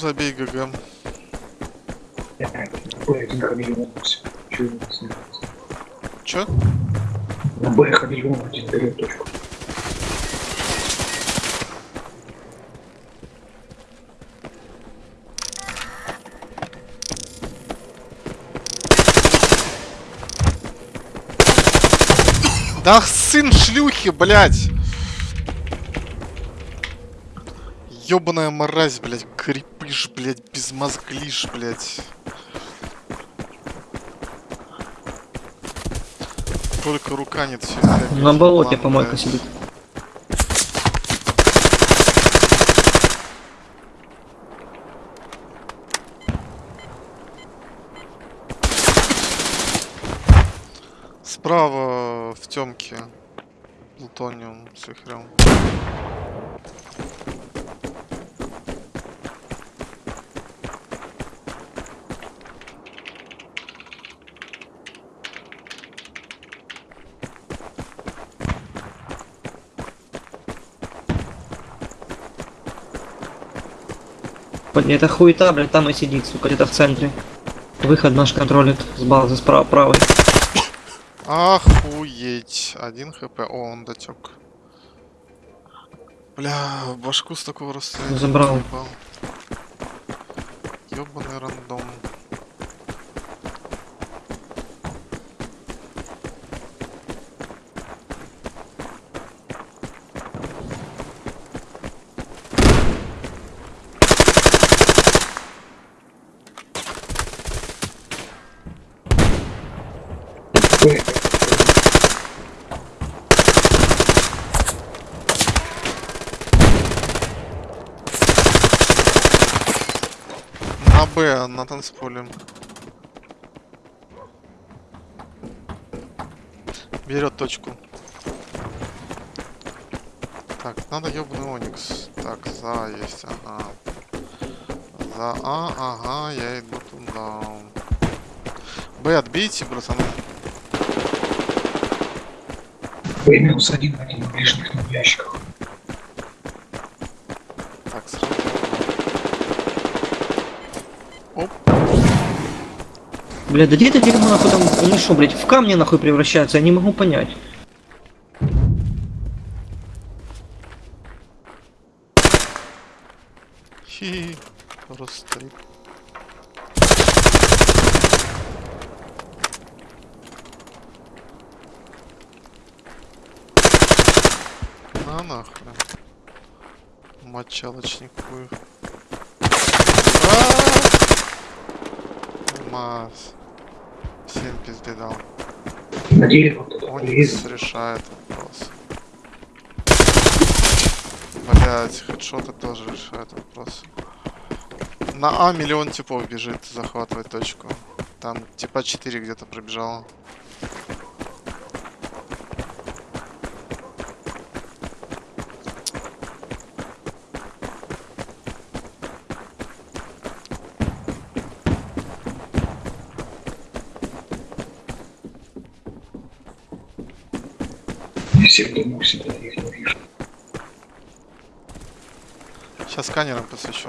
Забей ГГ. Чё? На Б хамелеон один дает точку. Да сын шлюхи, блядь! Ёбаная мразь, блядь, крепыш, блядь, безмозглиш, блядь. Только рука нет все. На болоте помойка сидит. Справа в темке. Плутониум с вихрем. Это хуета, блядь, там и сидит, сука, где-то в центре. Выход наш контролит с базы справа правой. Охуеть. Один хп. О, он дотек. Бля, в башку с такого расстояния. Забрал. ебал. Ёбаный рандом. Б. На На танцполе. Берет точку. Так, надо ёбаный Оникс. Так, за есть, ага. За А, ага, я иду туда. Б отбейте, братаны. Б минус один в ближних ящиках. Так, сразу. Оп. Бля, да где это дерьмо нахуй там, они что, блядь, в камни нахуй превращаются, я не могу понять. Хи, просто. На нахуй. Мочалочник хуй. Мас. Всем пизде дал. На дерево решает вопрос. Блять, хедшоты тоже решают вопрос. На А миллион типов бежит захватывать точку. Там типа 4 где-то пробежало. Сейчас сканером посвящу.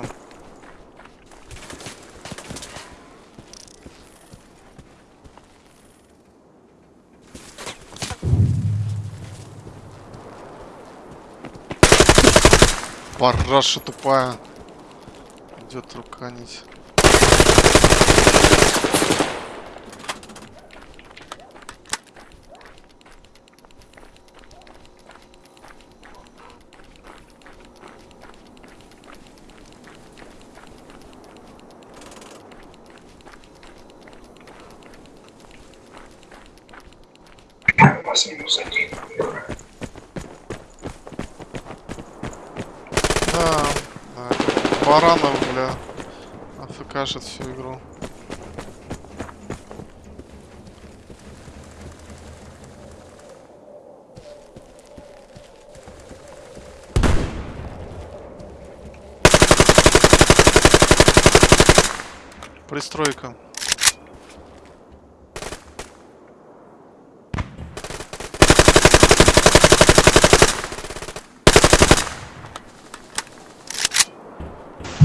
Параша тупая. Идет руканить. У вас минус один. Ура. Да, да. Баранов, бля. АФКшит всю игру. Пристройка.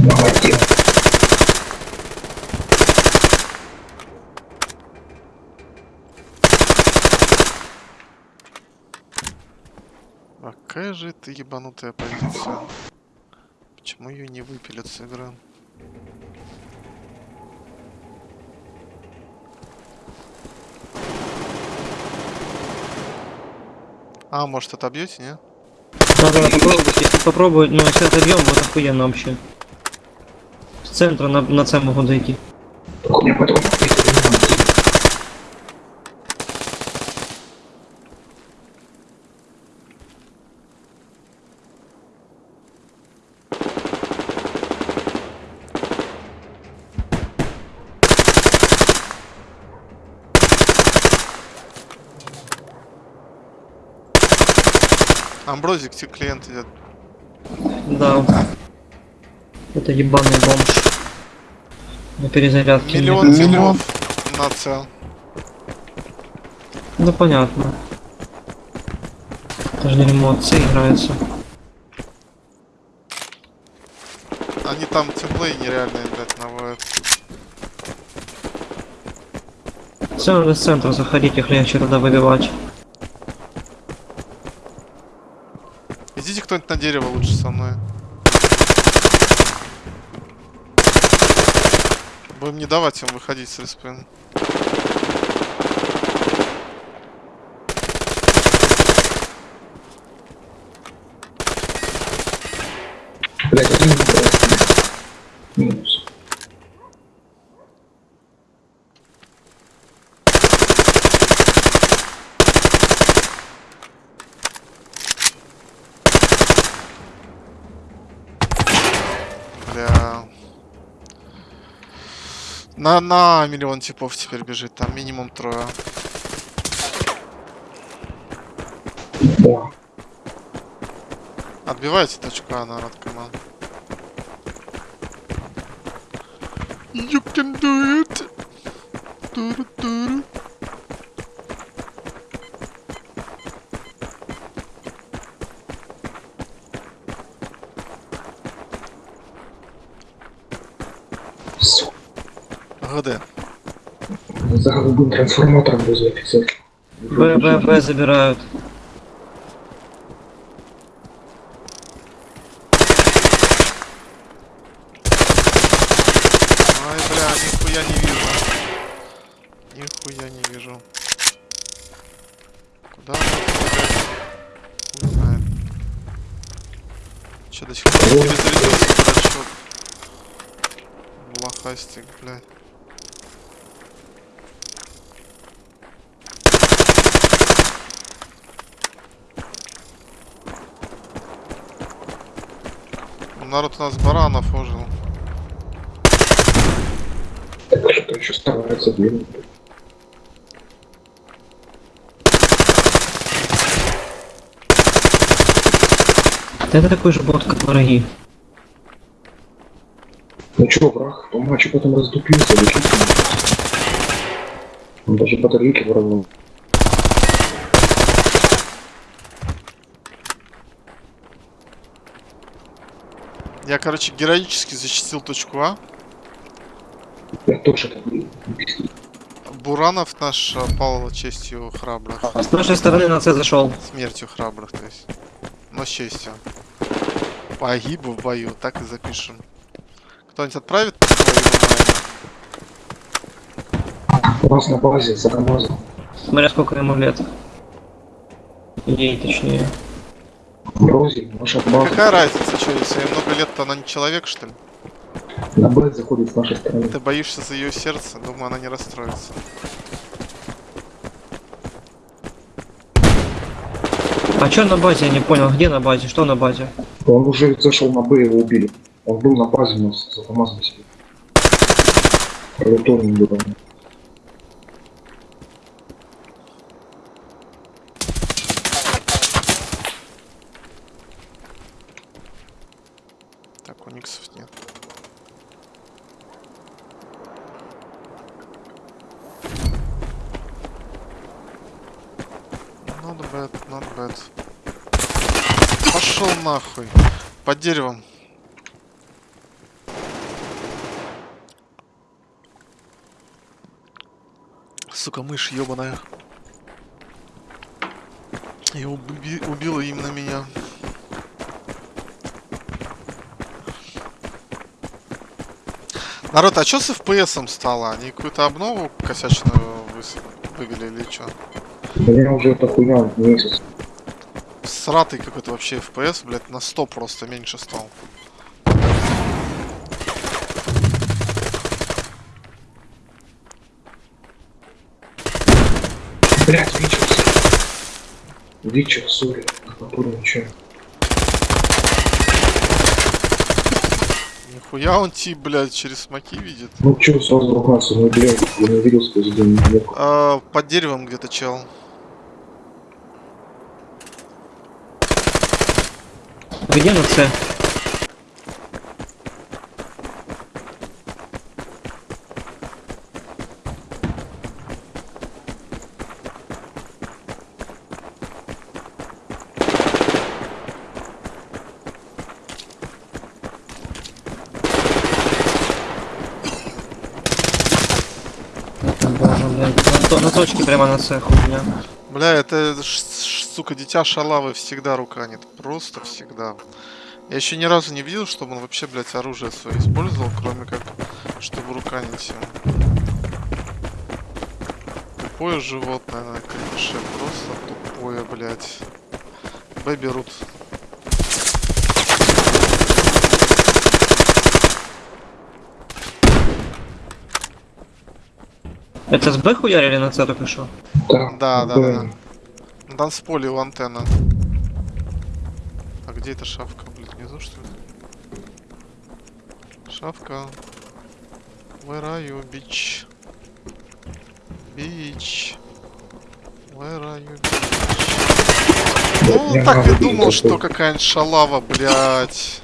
Молодец. А Какая же это ебанутая позиция? Почему ее не выпилят с игры? А, может отобьете, не? Надо попробовать, если попробовать, ну если отобьем, вот охуенно вообще. С центра на, на С могу дойти. Амброзик, тебе клиент идет. Да. Это ебаный бомж. На перезарядке. Миллион нет. типов на цел. Ну понятно. Даже не эмоции играются. Они там тимплей нереальные, блядь, наводят. Все, надо с центра заходить, их легче туда выбивать. Идите кто-нибудь на дерево лучше со мной. Будем не давать им выходить с респин. Блять, один просто. Минус. Бля. На, на миллион типов теперь бежит, там минимум трое. Да. Отбивайте точку А, народ, команд. You can do it. Туру-туру. ГД. За голубым трансформатором возле офицер. Б, Б, Б забирают. Ай, бля, нихуя не вижу. Нихуя не вижу. Куда он? Хуй знает. Че, до сих пор перезарядился дурачок? Блохастик, блядь. Народ у нас баранов ожил. Так что еще старается двинуть. Это такой же бот, как враги. Ну чё, враг, по матчу потом раздупился. Он даже батарейки воровал. Я, короче, героически защитил точку А. Я тоже. Буранов наш пал честью храбрых. С нашей стороны на С зашел. Смертью храбрых, то есть. Но с честью. Погиб в бою, так и запишем. Кто-нибудь отправит? У нас на базе за КамАЗом. Смотря сколько ему лет. Ей точнее. Рози, наша база. Какая разница, что, если ей много лет, то она не человек, что ли? На Б заходит с нашей стороны. Ты боишься за ее сердце, думаю, она не расстроится. А чё на базе, я не понял, где на базе, что на базе? Он уже зашел на Б, его убили. Он был на базе у нас за КамАЗом сидел. униксов нет. Not bad, not bad. Пошел нахуй. Под деревом. Сука, мышь ебаная. И уби убила именно меня. Народ, а что с FPS стало? Они какую-то обнову косячную вывели или что? У меня уже эта хуйня месяц. Сратый какой-то вообще FPS, блядь, на 100 просто меньше стал. Блять, Вичерс. Вичер, сори. Который ничего. Нихуя он тип, блядь, через смоки видит. Ну чё, сразу ругаться, ну блядь, я не видел сквозь день. Нет. А, под деревом где-то чел. Где на С? Боже, блядь. На, то- на точке прямо на С хуйня. Бля, это, сука, дитя шалавы всегда руканит. Просто всегда. Я еще ни разу не видел, чтобы он вообще, блядь, оружие свое использовал, кроме как, чтобы руканить им. Тупое животное крыше. Просто тупое, блядь. Б берут. Это с Б хуярили на С только что? Да, Да, да, да. На танцполе у антенна. А где эта шавка, блядь, внизу что ли? Шавка. Where are you, bitch? Bitch. Where are you, bitch? Ну, так и думал, что какая-нибудь шалава, блядь.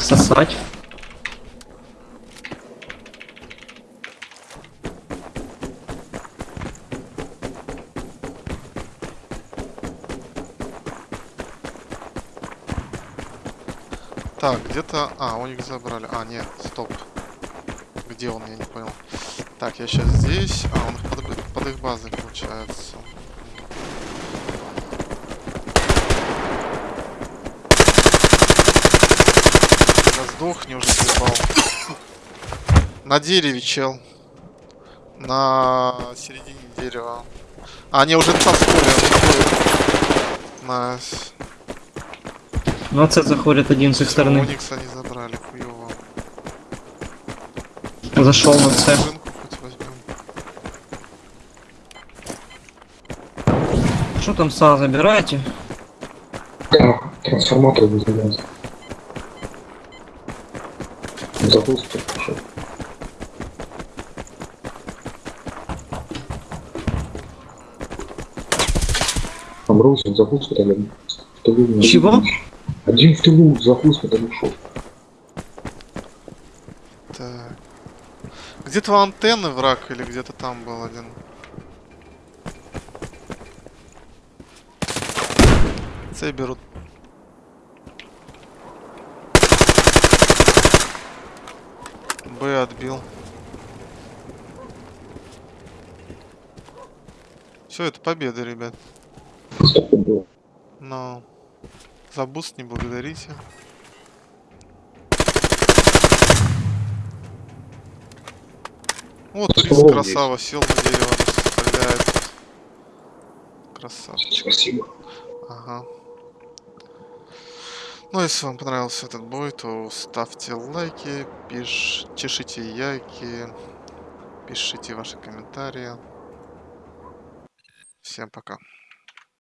Сосать. Так, где-то... А, у них забрали. А, нет, стоп. Где он, я не понял. Так, я сейчас здесь. А, он под, под их базой, получается. Да сдохни уже, заебал. На дереве, чел. На середине дерева. А, они уже там На С заходит один с их стороны. Уникс они забрали, хуёво. Зашел на С. Что там СА забираете? Да, трансформатор вызывается. Запуск пошел. Роусон запуск тогда. Не Чего? Один в тылу запуск тогда ушел. Так. Где-то у антенны враг или где-то там был один. Цей берут. Б отбил. Все, это победа, ребят. Было. За буст не благодарите. Вот турист Стол красава, сел на дерево, стреляет. Красавчик. Спасибо. Ага. Ну, если вам понравился этот бой, то ставьте лайки, пиш... чешите яйки, пишите ваши комментарии. Всем пока.